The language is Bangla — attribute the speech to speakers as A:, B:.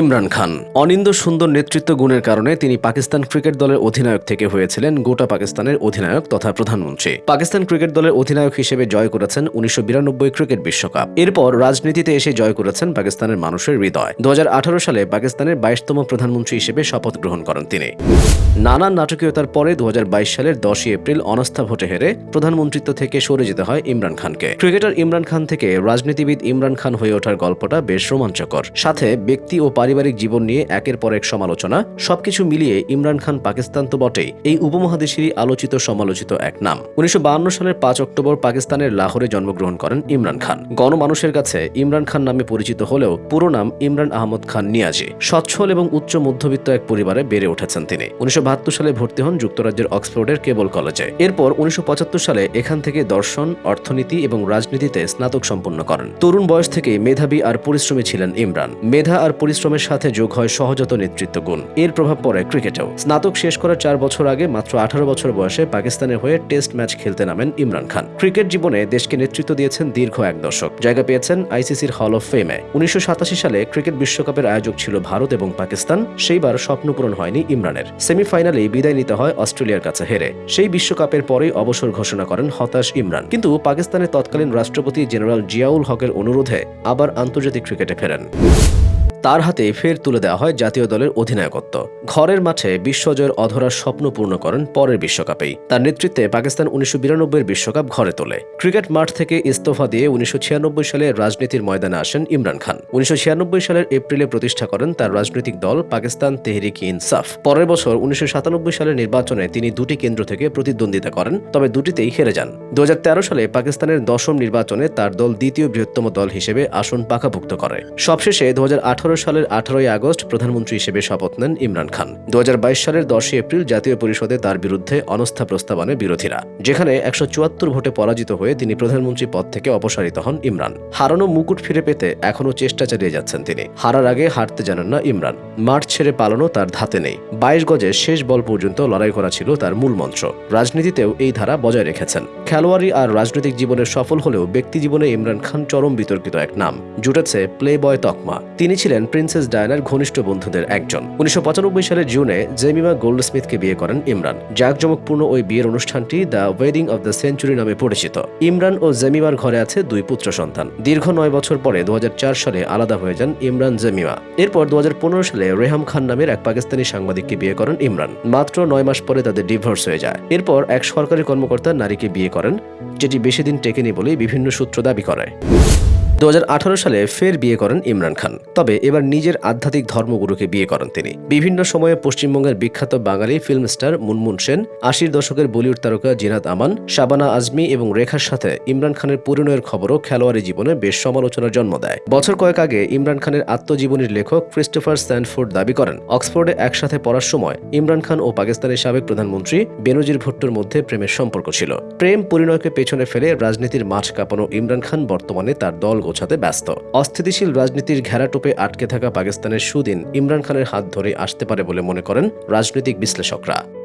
A: ইমরান খান। অনিন্দ সুন্দর নেতৃত্ব গুণের কারণে তিনি পাকিস্তান ক্রিকেট দলের অধিনায়ক থেকে হয়েছিলেন গোটা পাকিস্তানের অধিনায়ক তথা প্রধানমন্ত্রী। পাকিস্তান ক্রিকেট দলের অধিনায়ক হিসেবে জয় করেছেন উনিশশো বিরানব্বই ক্রিকেট বিশ্বকাপ। এরপর রাজনীতিতে এসে জয় করেছেন পাকিস্তানের মানুষের হৃদয়। দু সালে পাকিস্তানের বাইশতম প্রধানমন্ত্রী হিসেবে শপথ গ্রহণ করেন তিনি। নানান নাটকীয়তার পরে দু হাজার বাইশ সালের দশই এপ্রিল অনাস্থা ভোটে হেরে প্রধানমন্ত্রিত্ব থেকে সরে যেতে হয় ইমরান খানকে। ক্রিকেটার ইমরান খান থেকে রাজনীতিবিদ ইমরান খান হয়ে ওঠার গল্পটা বেশ রোমাঞ্চকর। সাথে ব্যক্তি ও পারিবারিক জীবন নিয়ে একের পর এক সমালোচনা, সবকিছু মিলিয়ে ইমরান খান পাকিস্তান তো বটেই। এই উপমহাদেশেরই আলোচিত সমালোচিত এক নাম। উনিশশো সালের পাঁচ অক্টোবর পাকিস্তানের লাহোরে জন্মগ্রহণ করেন ইমরান খান। গণমানুষের কাছে ইমরান খান নামে পরিচিত হলেও পুরো নাম ইমরান আহমদ খান নিয়াজি। সচ্ছল এবং উচ্চ মধ্যবিত্ত এক পরিবারে বেড়ে উঠেছেন তিনি। উনিশশো বাহাত্তর সালে ভর্তি হন যুক্তরাজ্যের অক্সফোর্ডের কেবল কলেজে। এরপর উনিশশো পঁচাত্তর সালে এখান থেকে দর্শন, অর্থনীতি এবং রাজনীতিতে স্নাতক সম্পন্ন করেন। তরুণ বয়স থেকেই মেধাবী আর পরিশ্রমী ছিলেন ইমরান। মেধা আর পরিশ্রমের সাথে যোগ হয় সহজাত নেতৃত্ব গুণ এর প্রভাব পড়ে ক্রিকেটেও। স্নাতক শেষ করার চার বছর আগে মাত্র আঠারো বছর বয়সে পাকিস্তানের হয়ে টেস্ট ম্যাচ খেলতে নামেন ইমরান খান। ক্রিকেট জীবনে দেশকে নেতৃত্ব দিয়েছেন দীর্ঘ এক দশক। জায়গা পেয়েছেন আইসিসির হল অফ ফেমে উনিশশো সাতাশি সালে ক্রিকেট বিশ্বকাপের আয়োজক ছিল ভারত এবং পাকিস্তান। সেইবার স্বপ্ন পূরণ হয়নি ইমরানের। সেমিফাইনালেই বিদায় নিতে হয় অস্ট্রেলিয়ার কাছে হেরে। সেই বিশ্বকাপের পরেই অবসর ঘোষণা করেন হতাশ ইমরান। কিন্তু পাকিস্তানের তৎকালীন রাষ্ট্রপতি জেনারেল জিয়াউল হকের অনুরোধে আবার আন্তর্জাতিক ক্রিকেটে ফেরেন। তার হাতে ফের তুলে দেওয়া হয় জাতীয় দলের অধিনায়কত্ব। ঘরের মাঠে বিশ্বজয়ের অধরার স্বপ্ন পূর্ণ করেন পরের বিশ্বকাপেই। তার নেতৃত্বে পাকিস্তান উনিশশো বিরানব্বইয়ের বিশ্বকাপ ঘরে তোলে। ক্রিকেট মাঠ থেকে ইস্তফা দিয়ে উনিশশো সালে রাজনীতির ময়দানে আসেন ইমরান খান। উনিশশো ছিয়ানব্বই সালের এপ্রিলে প্রতিষ্ঠা করেন তার রাজনৈতিক দল পাকিস্তান তেহরিক ইনসাফ। পরের বছর উনিশশো সালের নির্বাচনে তিনি দুটি কেন্দ্র থেকে প্রতিদ্বন্দ্বিতা করেন, তবে দুটিতেই হেরে যান। দু হাজার তেরো সালে পাকিস্তানের দশম নির্বাচনে তার দল দ্বিতীয় বৃহত্তম দল হিসেবে আসন পাকাভুক্ত করে। সবশেষে দু হাজার আঠারো সালের আঠারোই আগস্ট প্রধানমন্ত্রী হিসেবে শপথ নেন ইমরান খান। দু হাজার বাইশ সালের দশই এপ্রিল জাতীয় পরিষদে তার বিরুদ্ধে অনস্থা প্রস্তাব আনে বিরোধীরা। যেখানে একশো চুয়াত্তর ভোটে পরাজিত হয়ে তিনি প্রধানমন্ত্রী পদ থেকে অপসারিত হন ইমরান। হারানো মুকুট ফিরে পেতে এখনও চেষ্টা চালিয়ে যাচ্ছেন তিনি। হারার আগে হারতে জানেন না ইমরান। মাঠ ছেড়ে পালানো তার ধাতে নেই। বাইশ গজে শেষ বল পর্যন্ত লড়াই করা ছিল তার মূল মন্ত্র। রাজনীতিতেও এই ধারা বজায় রেখেছেন। খেলোয়াড়ি আর রাজনৈতিক জীবনে সফল হলেও ব্যক্তি জীবনে ইমরান খান চরম বিতর্কিত এক নাম। জুটেছে প্লে বয় তকমা। তিনি ছিলেন প্রিন্সেস ডায়নার ঘনিষ্ঠ বন্ধুদের একজন। উনিশশো সালের জুনে জেমিমা গোল্ডস্মিথকে বিয়ে করেন ইমরান। জাঁকজমকপূর্ণ ওই বিয়ের অনুষ্ঠানটি the wedding of the century নামে পরিচিত। ইমরান ও জেমিমার ঘরে আছে দুই পুত্র সন্তান। দীর্ঘ নয় বছর পরে দুহাজার চার সালে আলাদা হয়ে যান ইমরান জেমিমা। এরপর দু হাজার পনেরো সালে রেহাম খান নামের এক পাকিস্তানি সাংবাদিককে বিয়ে করেন ইমরান। মাত্র নয় মাস পরে তাদের ডিভোর্স হয়ে যায়। এরপর এক সরকারি কর্মকর্তা নারীকে বিয়ে করেন, যেটি বেশি দিন টেকেনি বলেই বিভিন্ন সূত্র দাবি করে। দু হাজার আঠারো সালে ফের বিয়ে করেন ইমরান খান। তবে এবার নিজের আধ্যাত্মিক ধর্মগুরুকে বিয়ে করেন তিনি। বিভিন্ন সময়ে পশ্চিমবঙ্গের বিখ্যাত বাঙালি ফিল্ম স্টার মুনমুন সেন, আশির দশকের বলিউড তারকা জিনাত আমান, শাবানা আজমি এবং রেখার সাথে ইমরান খানের পরিণয়ের খবরও খেলোয়াড়ি জীবনে বেশ সমালোচনার জন্ম দেয়। বছর কয়েক আগে ইমরান খানের আত্মজীবনীর লেখক ক্রিস্টোফার স্যান্ডফোর্ড দাবি করেন, অক্সফোর্ডে একসাথে পড়ার সময় ইমরান খান ও পাকিস্তানের সাবেক প্রধানমন্ত্রী বেনজির ভুট্টোর মধ্যে প্রেমের সম্পর্ক ছিল। প্রেম পরিণয়কে পেছনে ফেলে রাজনীতির মাঠ কাঁপানো ইমরান খান বর্তমানে তার দল গোছাতে ব্যস্ত। অস্থিতিশীল রাজনীতির ঘেরাটোপে আটকে থাকা পাকিস্তানের সুদিন ইমরান খানের হাত ধরে আসতে পারে বলে মনে করেন রাজনৈতিক বিশ্লেষকরা।